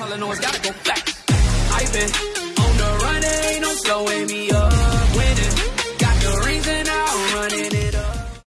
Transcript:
All I gotta go flex. I've been on the run, ain't no slowing me up.